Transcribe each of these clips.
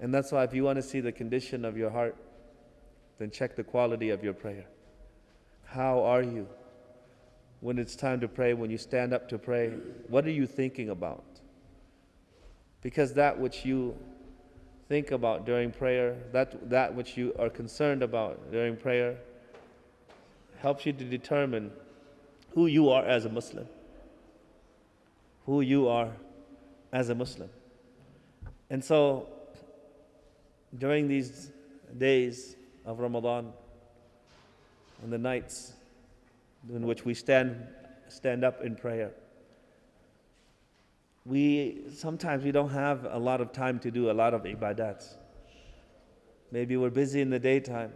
And that's why, if you want to see the condition of your heart, then check the quality of your prayer. How are you when it's time to pray, when you stand up to pray? What are you thinking about? Because that which you think about during prayer, that, that which you are concerned about during prayer, helps you to determine who you are as a Muslim. Who you are as a Muslim. And so, during these days of Ramadan and the nights in which we stand, stand up in prayer, we sometimes we don't have a lot of time to do a lot of ibadats. Maybe we're busy in the daytime.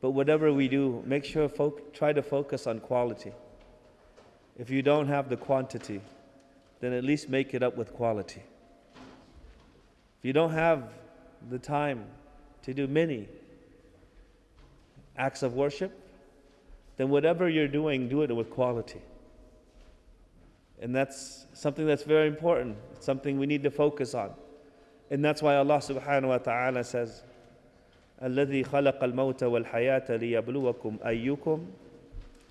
But whatever we do, make sure folk, try to focus on quality. If you don't have the quantity, then at least make it up with quality. If you don't have the time to do many acts of worship, then whatever you're doing, do it with quality. And that's something that's very important, it's something we need to focus on. And that's why Allah subhanahu wa ta'ala says, الذي خلق الموت والحياة ليبلوكم أيكم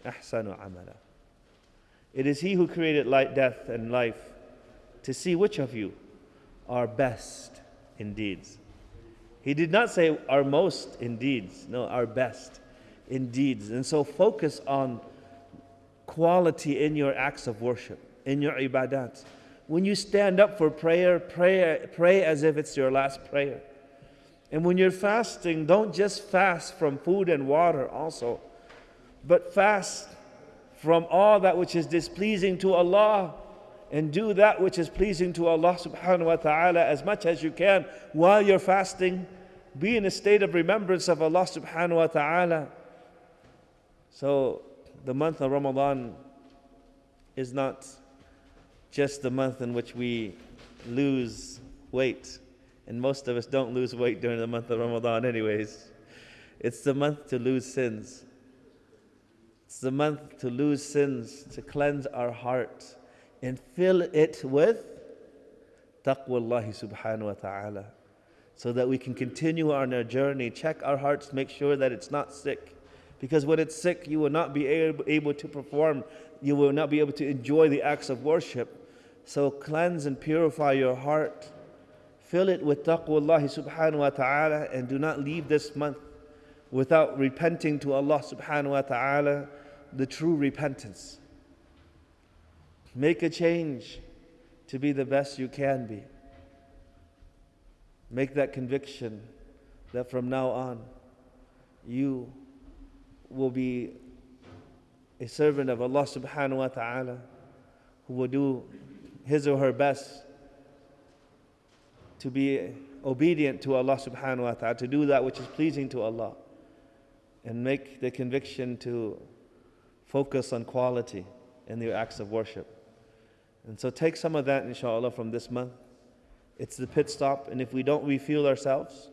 أحسن عملا. It is He who created light, death, and life to see which of you are best in deeds. He did not say our most in deeds, no, our best in deeds. And so focus on quality in your acts of worship, in your ibadat. When you stand up for prayer, pray, pray as if it's your last prayer. And when you're fasting, don't just fast from food and water also, but fast from all that which is displeasing to Allah and do that which is pleasing to Allah subhanahu wa ta'ala as much as you can while you're fasting. Be in a state of remembrance of Allah subhanahu wa ta'ala. So the month of Ramadan is not just the month in which we lose weight. And most of us don't lose weight during the month of Ramadan, anyways. It's the month to lose sins. It's the month to lose sins, to cleanse our heart and fill it with taqwallahi subhanahu wa ta'ala so that we can continue on our journey. Check our hearts make sure that it's not sick because when it's sick you will not be able to perform you will not be able to enjoy the acts of worship. So cleanse and purify your heart. Fill it with taqwallahi subhanahu wa ta'ala and do not leave this month without repenting to Allah subhanahu wa ta'ala the true repentance Make a change to be the best you can be. Make that conviction that from now on you will be a servant of Allah subhanahu wa ta'ala who will do his or her best to be obedient to Allah subhanahu wa ta'ala, to do that which is pleasing to Allah, and make the conviction to focus on quality in your acts of worship. And so take some of that, inshallah, from this month. It's the pit stop, and if we don't refuel ourselves,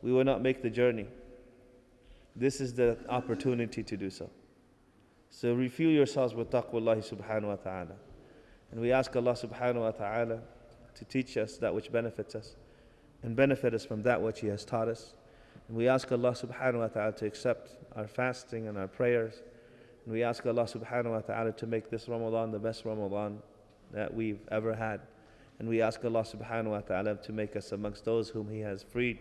we will not make the journey. This is the opportunity to do so. So refuel yourselves with taqwa subhanahu wa ta'ala. And we ask Allah subhanahu wa ta'ala to teach us that which benefits us and benefit us from that which He has taught us. And we ask Allah subhanahu wa ta'ala to accept our fasting and our prayers. And we ask Allah subhanahu wa ta'ala to make this Ramadan the best Ramadan that we've ever had. And we ask Allah subhanahu wa ta'ala to make us amongst those whom He has freed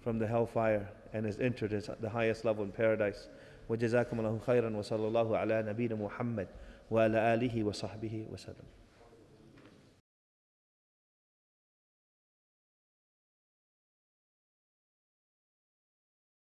from the hellfire and has entered the highest level in paradise. وجزاكم الله خيرا وصلى الله على نبينا محمد وعلى آله وصحبه وسلم